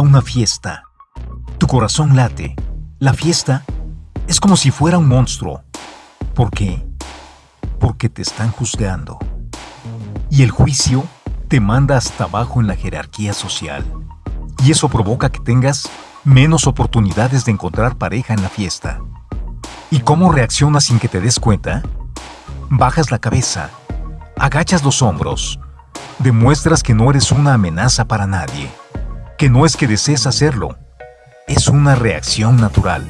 una fiesta. Tu corazón late. La fiesta es como si fuera un monstruo. ¿Por qué? Porque te están juzgando. Y el juicio te manda hasta abajo en la jerarquía social. Y eso provoca que tengas menos oportunidades de encontrar pareja en la fiesta. ¿Y cómo reaccionas sin que te des cuenta? Bajas la cabeza, agachas los hombros, demuestras que no eres una amenaza para nadie, que no es que desees hacerlo, es una reacción natural.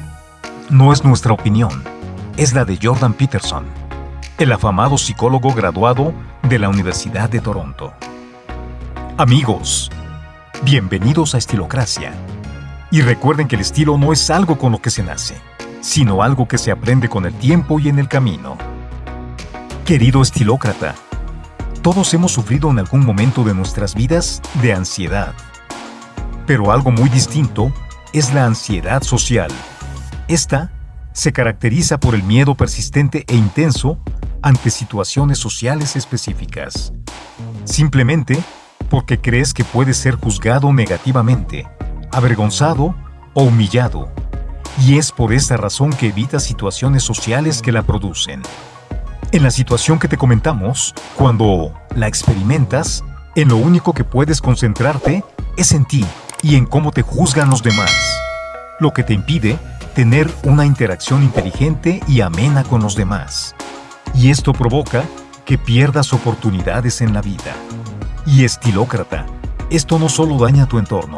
No es nuestra opinión, es la de Jordan Peterson, el afamado psicólogo graduado de la Universidad de Toronto. Amigos, bienvenidos a Estilocracia. Y recuerden que el estilo no es algo con lo que se nace, sino algo que se aprende con el tiempo y en el camino. Querido estilócrata, todos hemos sufrido en algún momento de nuestras vidas de ansiedad. Pero algo muy distinto es la ansiedad social. Esta se caracteriza por el miedo persistente e intenso ante situaciones sociales específicas. Simplemente porque crees que puedes ser juzgado negativamente, avergonzado o humillado. Y es por esta razón que evitas situaciones sociales que la producen. En la situación que te comentamos, cuando la experimentas, en lo único que puedes concentrarte es en ti y en cómo te juzgan los demás, lo que te impide tener una interacción inteligente y amena con los demás. Y esto provoca que pierdas oportunidades en la vida. Y estilócrata, esto no solo daña tu entorno,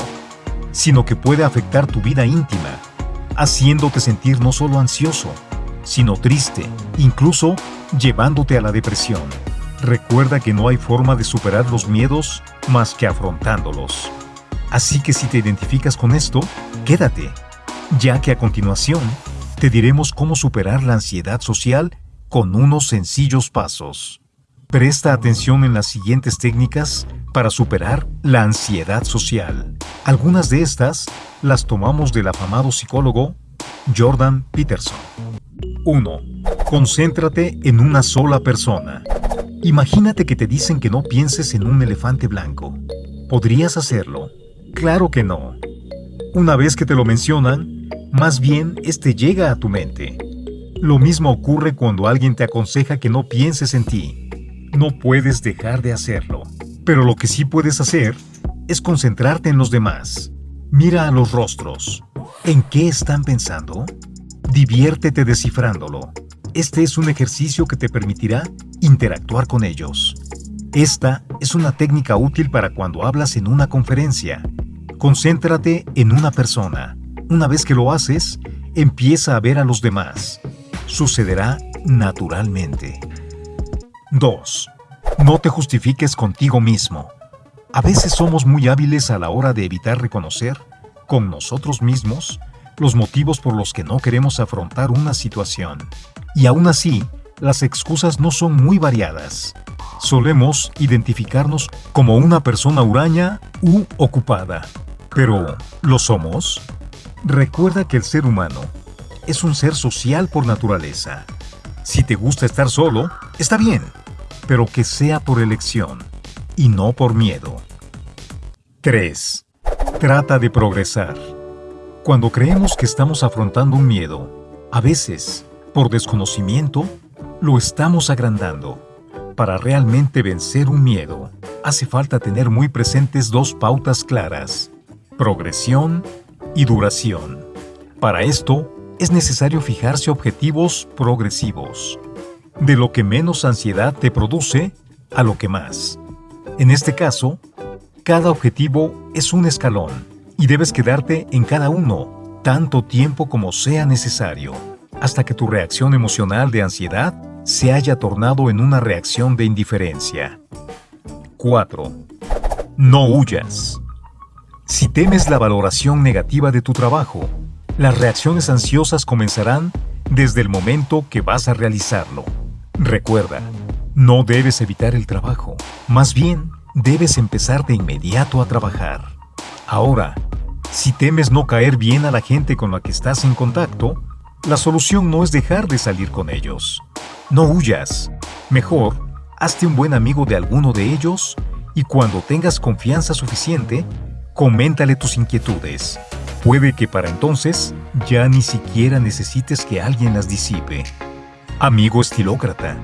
sino que puede afectar tu vida íntima, haciéndote sentir no solo ansioso, sino triste, incluso llevándote a la depresión. Recuerda que no hay forma de superar los miedos más que afrontándolos. Así que si te identificas con esto, quédate, ya que a continuación te diremos cómo superar la ansiedad social con unos sencillos pasos. Presta atención en las siguientes técnicas para superar la ansiedad social. Algunas de estas las tomamos del afamado psicólogo Jordan Peterson. 1. Concéntrate en una sola persona. Imagínate que te dicen que no pienses en un elefante blanco. ¿Podrías hacerlo? Claro que no. Una vez que te lo mencionan, más bien este llega a tu mente. Lo mismo ocurre cuando alguien te aconseja que no pienses en ti. No puedes dejar de hacerlo. Pero lo que sí puedes hacer es concentrarte en los demás. Mira a los rostros. ¿En qué están pensando? Diviértete descifrándolo. Este es un ejercicio que te permitirá interactuar con ellos. Esta es una técnica útil para cuando hablas en una conferencia. Concéntrate en una persona. Una vez que lo haces, empieza a ver a los demás. Sucederá naturalmente. 2. No te justifiques contigo mismo. A veces somos muy hábiles a la hora de evitar reconocer, con nosotros mismos, los motivos por los que no queremos afrontar una situación. Y aún así, las excusas no son muy variadas. Solemos identificarnos como una persona huraña u ocupada. Pero, ¿lo somos? Recuerda que el ser humano es un ser social por naturaleza. Si te gusta estar solo, está bien, pero que sea por elección y no por miedo. 3. Trata de progresar. Cuando creemos que estamos afrontando un miedo, a veces, por desconocimiento, lo estamos agrandando. Para realmente vencer un miedo, hace falta tener muy presentes dos pautas claras, progresión y duración. Para esto, es necesario fijarse objetivos progresivos, de lo que menos ansiedad te produce a lo que más. En este caso, cada objetivo es un escalón y debes quedarte en cada uno tanto tiempo como sea necesario, hasta que tu reacción emocional de ansiedad se haya tornado en una reacción de indiferencia. 4. No huyas. Si temes la valoración negativa de tu trabajo, las reacciones ansiosas comenzarán desde el momento que vas a realizarlo. Recuerda, no debes evitar el trabajo, más bien debes empezar de inmediato a trabajar. Ahora, si temes no caer bien a la gente con la que estás en contacto, la solución no es dejar de salir con ellos. No huyas. Mejor, hazte un buen amigo de alguno de ellos y cuando tengas confianza suficiente, Coméntale tus inquietudes. Puede que para entonces ya ni siquiera necesites que alguien las disipe. Amigo estilócrata,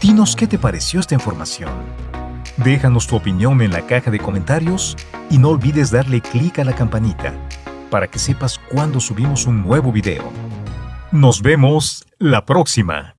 dinos qué te pareció esta información. Déjanos tu opinión en la caja de comentarios y no olvides darle clic a la campanita para que sepas cuando subimos un nuevo video. Nos vemos la próxima.